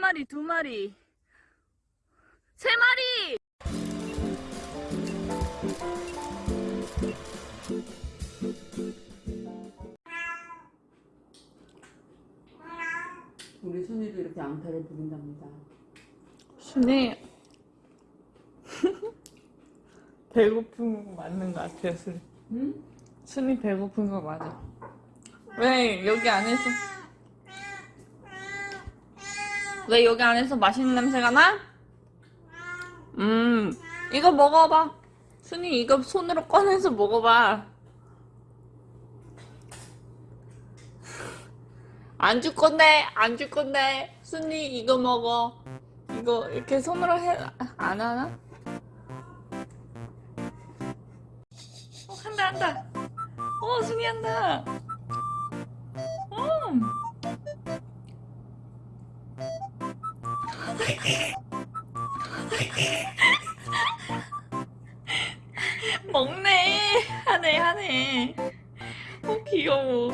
마리, 두 마리, 세 마리! 우리 순이도 이렇게 앙탈을 부린답니다. 순이 배고픈 거 맞는 것 같아요, 순이. 응? 순이 배고픈 거 맞아. 왜 여기 안에서 왜 여기 안에서 맛있는 냄새가 나? 음, 이거 먹어봐. 순이 이거 손으로 꺼내서 먹어봐. 안 줄 건데, 안 줄 건데. 순이 이거 먹어. 이거 이렇게 손으로 해, 안 하나? 어, 한다, 한다. 어, 순이 한다. 음. 먹네. 하네, 하네. 어, 귀여워.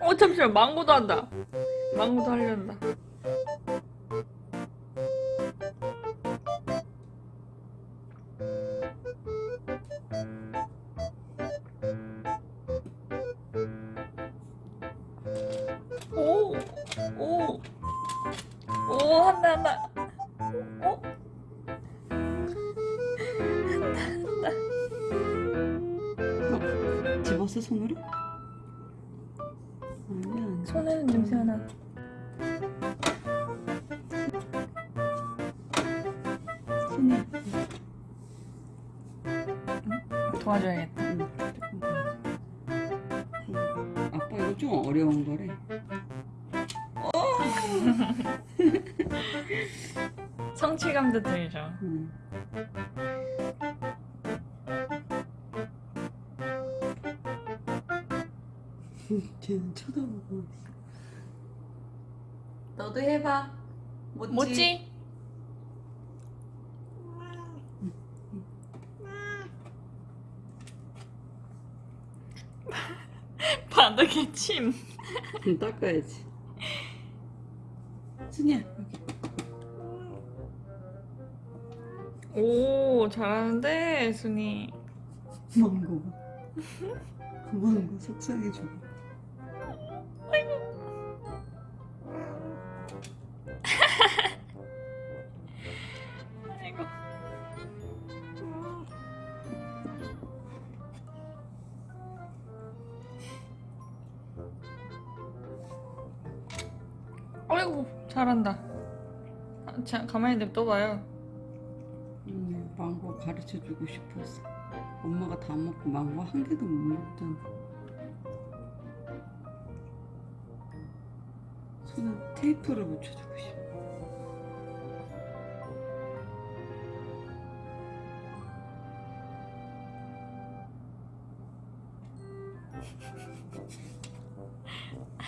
어, 잠시만. 망고도 한다. 망고도 하려한다. 오, 오, 오, 한다, 한다. 어? 한다, 한다. 집었어 손으로? 아니야. 손에는 냄새가 나. 순이야. 도와줘야겠다. 응. 아빠 이거 좀 어려운 거래. 성취감도 들죠. 응. 쟤는 쳐다보고 있어. 너도 해봐. 못지? 뭐지? 바닥에 침. 응, 닦아야지. 순이야 여기. 오, 잘하는데, 순이. 망고. 망고 속상해줘. 아이고. 아이고, 잘한다. 아, 자, 가만히 냅둬봐요. 음, 망고 가르쳐 주고 싶었어. 엄마가 다 먹고 망고 한 개도 못 먹잖아. 손에 테이프를 붙여주고 싶어.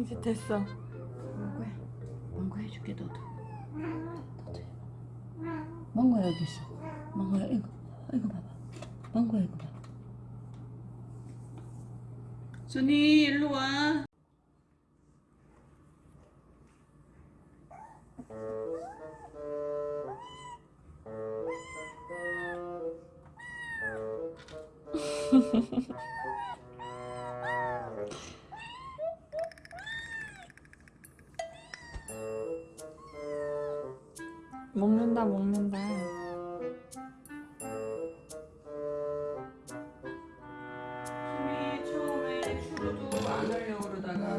이제 됐어. 망고야, 망고 해줄게 너도. 너도 해봐. 망고 여기 있어. 망고야 이거, 이거 봐봐. 망고야 이거 봐. 순이 일로 와. 먹는다, 먹는다. 순이 처음에 추루도 안 하려고 그러다가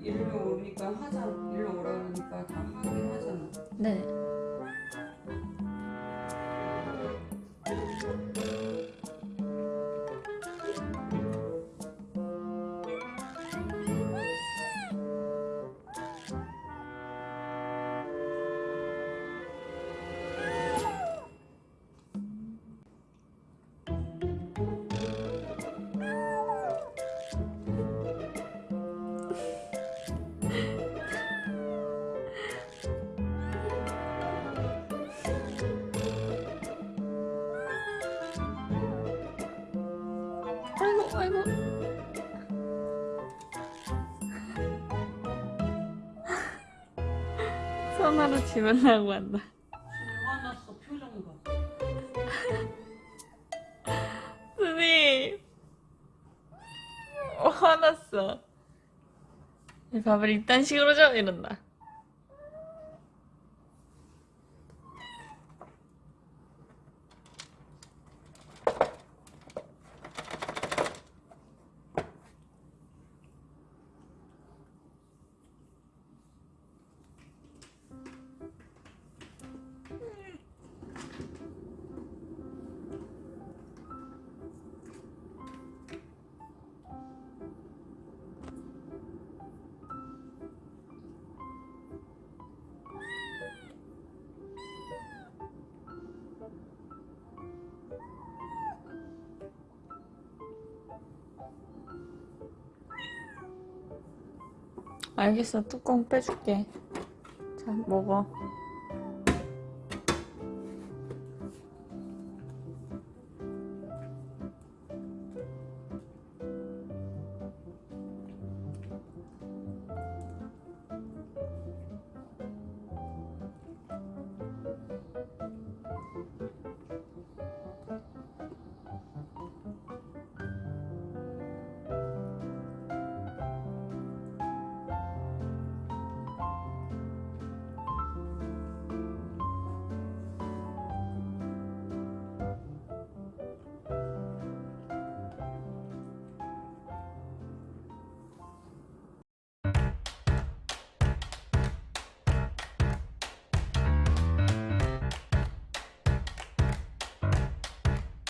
일로 오니까 하자. 일로 오라 그러니까 다 하긴 하잖아. 네. 아이고. 손으로 집으려고 한다. 화났어 표정 봐. 어, 화났어. 이 밥을 이딴 식으로 줘 이런다. 알겠어. 뚜껑 빼줄게. 자, 먹어.